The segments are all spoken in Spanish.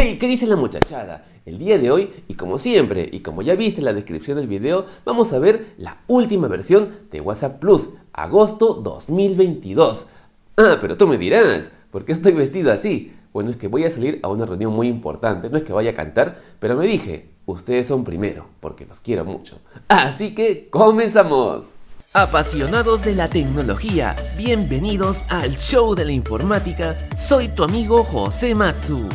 ¡Hey! ¿Qué dice la muchachada? El día de hoy, y como siempre, y como ya viste en la descripción del video, vamos a ver la última versión de WhatsApp Plus, agosto 2022. Ah, pero tú me dirás, ¿por qué estoy vestido así? Bueno, es que voy a salir a una reunión muy importante, no es que vaya a cantar, pero me dije, ustedes son primero, porque los quiero mucho. Así que, ¡comenzamos! Apasionados de la tecnología, bienvenidos al show de la informática, soy tu amigo José Matsu.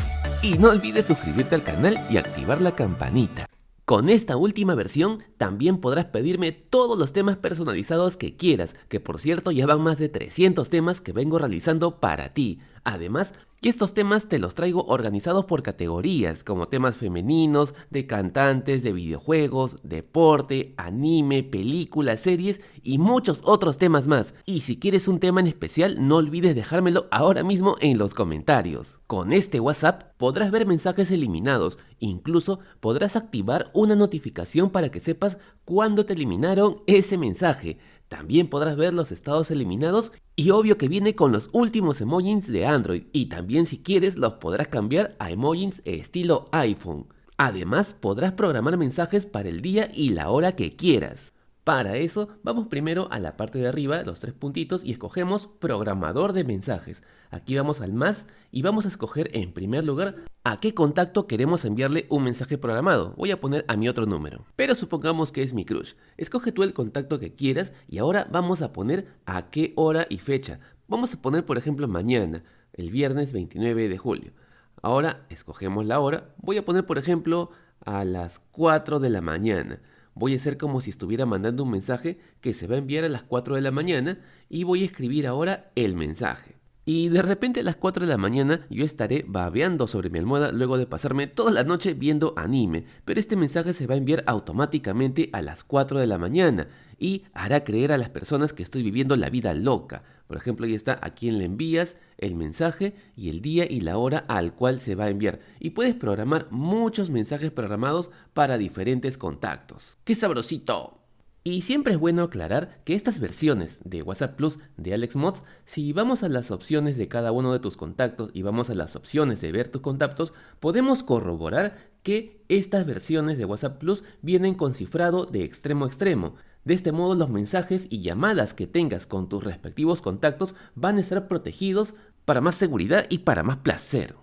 Y no olvides suscribirte al canal y activar la campanita. Con esta última versión también podrás pedirme todos los temas personalizados que quieras, que por cierto ya van más de 300 temas que vengo realizando para ti. Además, y estos temas te los traigo organizados por categorías, como temas femeninos, de cantantes, de videojuegos, deporte, anime, películas, series y muchos otros temas más. Y si quieres un tema en especial, no olvides dejármelo ahora mismo en los comentarios. Con este WhatsApp podrás ver mensajes eliminados, incluso podrás activar una notificación para que sepas cuándo te eliminaron ese mensaje. También podrás ver los estados eliminados y obvio que viene con los últimos emojis de Android y también si quieres los podrás cambiar a emojis estilo iPhone. Además podrás programar mensajes para el día y la hora que quieras. Para eso vamos primero a la parte de arriba, los tres puntitos y escogemos programador de mensajes. Aquí vamos al más y vamos a escoger en primer lugar a qué contacto queremos enviarle un mensaje programado. Voy a poner a mi otro número, pero supongamos que es mi crush. Escoge tú el contacto que quieras y ahora vamos a poner a qué hora y fecha. Vamos a poner por ejemplo mañana, el viernes 29 de julio. Ahora escogemos la hora. Voy a poner por ejemplo a las 4 de la mañana. Voy a hacer como si estuviera mandando un mensaje que se va a enviar a las 4 de la mañana y voy a escribir ahora el mensaje. Y de repente a las 4 de la mañana yo estaré babeando sobre mi almohada luego de pasarme toda la noche viendo anime, pero este mensaje se va a enviar automáticamente a las 4 de la mañana y hará creer a las personas que estoy viviendo la vida loca. Por ejemplo, ahí está a quién le envías el mensaje y el día y la hora al cual se va a enviar. Y puedes programar muchos mensajes programados para diferentes contactos. ¡Qué sabrosito! Y siempre es bueno aclarar que estas versiones de WhatsApp Plus de AlexMods, si vamos a las opciones de cada uno de tus contactos y vamos a las opciones de ver tus contactos, podemos corroborar que estas versiones de WhatsApp Plus vienen con cifrado de extremo a extremo. De este modo los mensajes y llamadas que tengas con tus respectivos contactos van a estar protegidos para más seguridad y para más placer.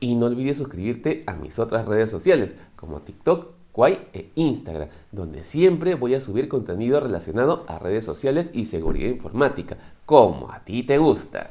Y no olvides suscribirte a mis otras redes sociales como TikTok, e Instagram, donde siempre voy a subir contenido relacionado a redes sociales y seguridad informática, como a ti te gusta.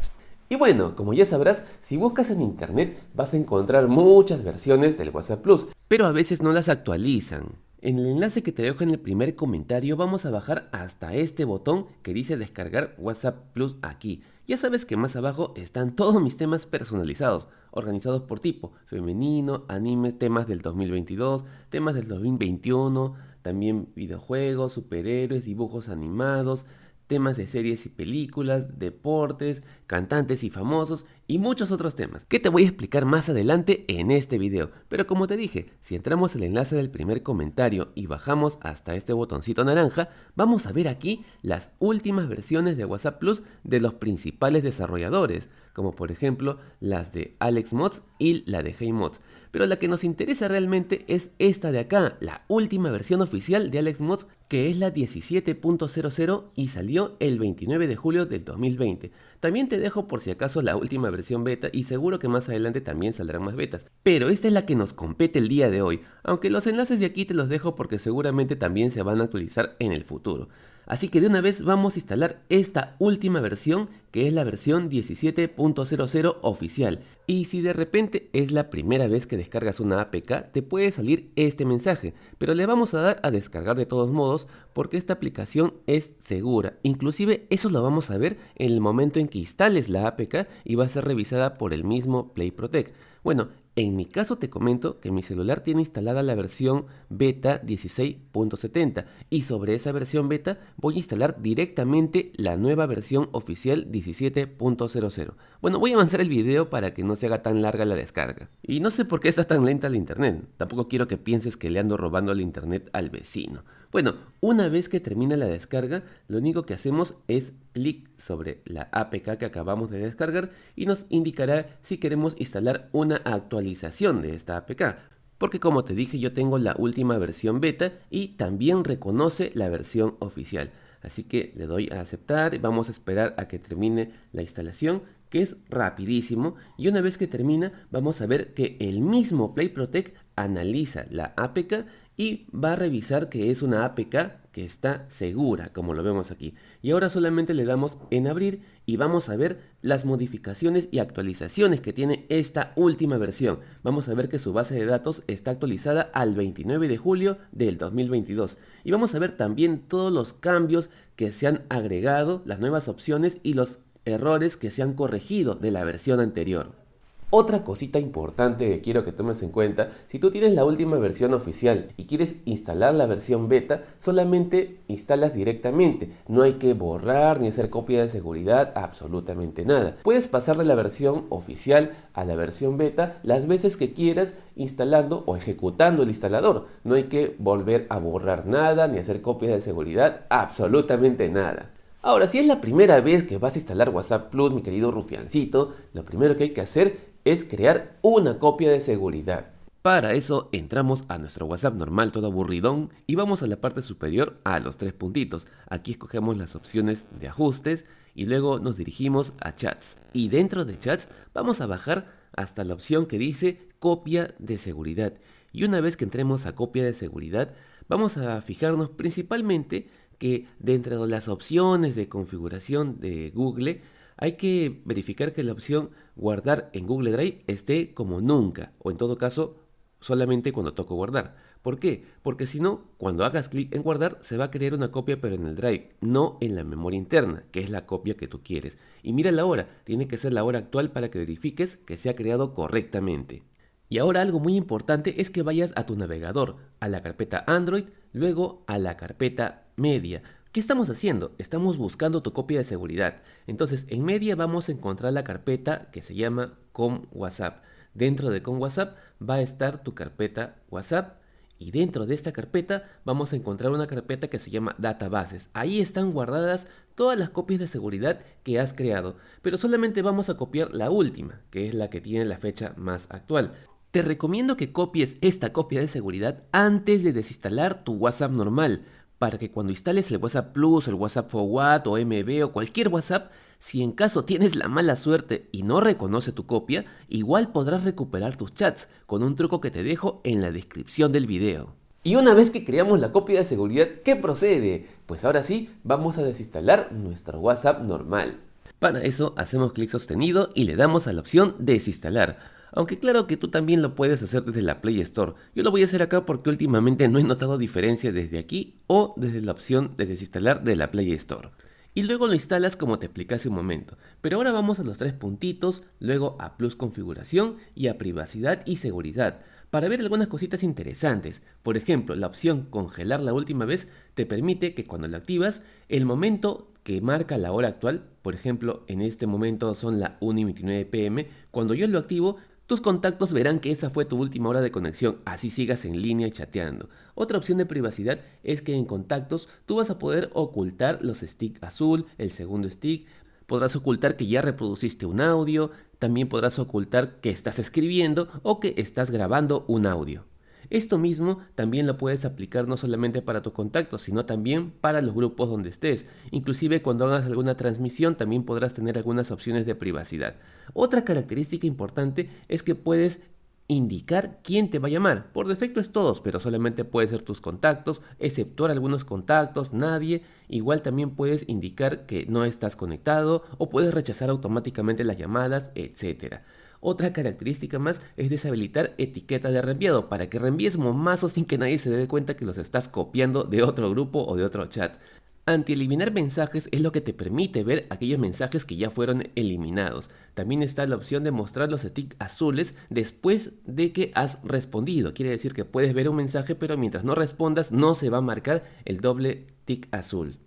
Y bueno, como ya sabrás, si buscas en internet vas a encontrar muchas versiones del WhatsApp Plus, pero a veces no las actualizan. En el enlace que te dejo en el primer comentario vamos a bajar hasta este botón que dice descargar WhatsApp Plus aquí. Ya sabes que más abajo están todos mis temas personalizados, organizados por tipo, femenino, anime, temas del 2022, temas del 2021, también videojuegos, superhéroes, dibujos animados, temas de series y películas, deportes, cantantes y famosos y muchos otros temas que te voy a explicar más adelante en este video. Pero como te dije, si entramos el enlace del primer comentario y bajamos hasta este botoncito naranja, vamos a ver aquí las últimas versiones de WhatsApp Plus de los principales desarrolladores, como por ejemplo las de Alex Mods y la de Hey Mods. Pero la que nos interesa realmente es esta de acá, la última versión oficial de Alex Mods que es la 17.00 y salió el 29 de julio del 2020. También te dejo por si acaso la última versión beta y seguro que más adelante también saldrán más betas. Pero esta es la que nos compete el día de hoy, aunque los enlaces de aquí te los dejo porque seguramente también se van a actualizar en el futuro. Así que de una vez vamos a instalar esta última versión que es la versión 17.00 oficial. Y si de repente es la primera vez que descargas una APK, te puede salir este mensaje, pero le vamos a dar a descargar de todos modos porque esta aplicación es segura. Inclusive eso lo vamos a ver en el momento en que instales la APK y va a ser revisada por el mismo Play Protect. Bueno, en mi caso te comento que mi celular tiene instalada la versión beta 16.70 y sobre esa versión beta voy a instalar directamente la nueva versión oficial 17.00. Bueno, voy a avanzar el video para que no se haga tan larga la descarga. Y no sé por qué está tan lenta la internet, tampoco quiero que pienses que le ando robando el internet al vecino. Bueno, una vez que termina la descarga, lo único que hacemos es clic sobre la APK que acabamos de descargar y nos indicará si queremos instalar una actualización de esta APK. Porque como te dije yo tengo la última versión beta y también reconoce la versión oficial. Así que le doy a aceptar y vamos a esperar a que termine la instalación que es rapidísimo y una vez que termina vamos a ver que el mismo Play Protect analiza la APK y va a revisar que es una APK que está segura, como lo vemos aquí. Y ahora solamente le damos en abrir y vamos a ver las modificaciones y actualizaciones que tiene esta última versión. Vamos a ver que su base de datos está actualizada al 29 de julio del 2022. Y vamos a ver también todos los cambios que se han agregado, las nuevas opciones y los errores que se han corregido de la versión anterior. Otra cosita importante que quiero que tomes en cuenta, si tú tienes la última versión oficial y quieres instalar la versión beta, solamente instalas directamente. No hay que borrar ni hacer copia de seguridad, absolutamente nada. Puedes pasar de la versión oficial a la versión beta las veces que quieras instalando o ejecutando el instalador. No hay que volver a borrar nada ni hacer copia de seguridad, absolutamente nada. Ahora, si es la primera vez que vas a instalar WhatsApp Plus, mi querido rufiancito, lo primero que hay que hacer es crear una copia de seguridad. Para eso entramos a nuestro WhatsApp normal todo aburridón y vamos a la parte superior a los tres puntitos. Aquí escogemos las opciones de ajustes y luego nos dirigimos a chats. Y dentro de chats vamos a bajar hasta la opción que dice copia de seguridad. Y una vez que entremos a copia de seguridad vamos a fijarnos principalmente que dentro de las opciones de configuración de Google hay que verificar que la opción guardar en Google Drive esté como nunca, o en todo caso, solamente cuando toco guardar. ¿Por qué? Porque si no, cuando hagas clic en guardar, se va a crear una copia pero en el Drive, no en la memoria interna, que es la copia que tú quieres. Y mira la hora, tiene que ser la hora actual para que verifiques que se ha creado correctamente. Y ahora algo muy importante es que vayas a tu navegador, a la carpeta Android, luego a la carpeta Media. ¿Qué estamos haciendo? Estamos buscando tu copia de seguridad. Entonces, en media vamos a encontrar la carpeta que se llama com WhatsApp. Dentro de com WhatsApp va a estar tu carpeta WhatsApp y dentro de esta carpeta vamos a encontrar una carpeta que se llama databases. Ahí están guardadas todas las copias de seguridad que has creado, pero solamente vamos a copiar la última, que es la que tiene la fecha más actual. Te recomiendo que copies esta copia de seguridad antes de desinstalar tu WhatsApp normal, para que cuando instales el WhatsApp Plus, el WhatsApp Forward o MB o cualquier WhatsApp, si en caso tienes la mala suerte y no reconoce tu copia, igual podrás recuperar tus chats con un truco que te dejo en la descripción del video. Y una vez que creamos la copia de seguridad, ¿qué procede? Pues ahora sí, vamos a desinstalar nuestro WhatsApp normal. Para eso hacemos clic sostenido y le damos a la opción desinstalar. Aunque claro que tú también lo puedes hacer desde la Play Store. Yo lo voy a hacer acá porque últimamente no he notado diferencia desde aquí o desde la opción de desinstalar de la Play Store. Y luego lo instalas como te expliqué hace un momento. Pero ahora vamos a los tres puntitos, luego a Plus Configuración y a Privacidad y Seguridad para ver algunas cositas interesantes. Por ejemplo, la opción congelar la última vez te permite que cuando la activas, el momento que marca la hora actual, por ejemplo, en este momento son la 1 y 29 pm, cuando yo lo activo, tus contactos verán que esa fue tu última hora de conexión, así sigas en línea chateando. Otra opción de privacidad es que en contactos tú vas a poder ocultar los stick azul, el segundo stick, podrás ocultar que ya reproduciste un audio, también podrás ocultar que estás escribiendo o que estás grabando un audio. Esto mismo también lo puedes aplicar no solamente para tu contacto, sino también para los grupos donde estés. Inclusive cuando hagas alguna transmisión también podrás tener algunas opciones de privacidad. Otra característica importante es que puedes indicar quién te va a llamar. Por defecto es todos, pero solamente puede ser tus contactos, exceptuar algunos contactos, nadie. Igual también puedes indicar que no estás conectado o puedes rechazar automáticamente las llamadas, etc. Otra característica más es deshabilitar etiqueta de reenviado para que reenvíes momazos sin que nadie se dé cuenta que los estás copiando de otro grupo o de otro chat. Anti-eliminar mensajes es lo que te permite ver aquellos mensajes que ya fueron eliminados. También está la opción de mostrar los tics azules después de que has respondido. Quiere decir que puedes ver un mensaje pero mientras no respondas no se va a marcar el doble tic azul.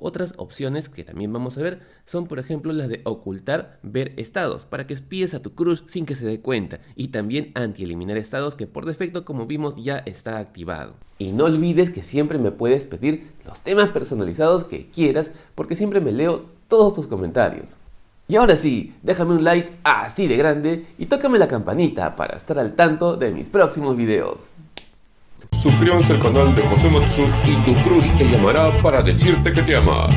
Otras opciones que también vamos a ver son por ejemplo las de ocultar ver estados para que espíes a tu crush sin que se dé cuenta y también anti-eliminar estados que por defecto como vimos ya está activado. Y no olvides que siempre me puedes pedir los temas personalizados que quieras porque siempre me leo todos tus comentarios. Y ahora sí, déjame un like así de grande y tócame la campanita para estar al tanto de mis próximos videos. Suscríbanse al canal de José Matsu y tu crush te llamará para decirte que te ama.